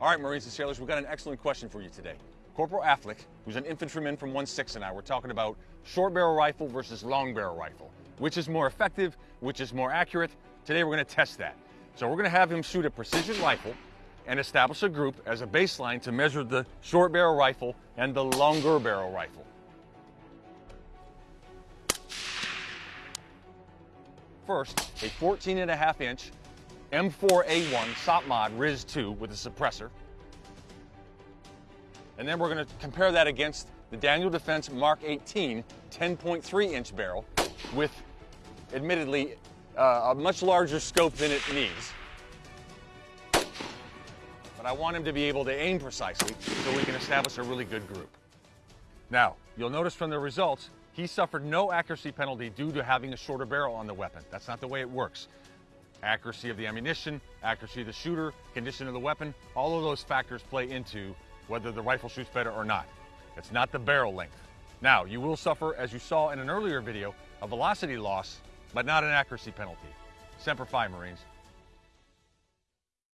All right, Marines and sailors, we've got an excellent question for you today. Corporal Affleck, who's an infantryman from 1-6 and I, we're talking about short barrel rifle versus long barrel rifle. Which is more effective, which is more accurate. Today we're gonna test that. So we're gonna have him shoot a precision rifle and establish a group as a baseline to measure the short barrel rifle and the longer barrel rifle. First, a 14 and a half inch M4A1 SOP mod RIS 2 with a suppressor. And then we're going to compare that against the Daniel Defense Mark 18 10.3 inch barrel with admittedly uh, a much larger scope than it needs. But I want him to be able to aim precisely so we can establish a really good group. Now, you'll notice from the results, he suffered no accuracy penalty due to having a shorter barrel on the weapon. That's not the way it works accuracy of the ammunition, accuracy of the shooter, condition of the weapon, all of those factors play into whether the rifle shoots better or not. It's not the barrel length. Now, you will suffer, as you saw in an earlier video, a velocity loss, but not an accuracy penalty. Semper Fi, Marines.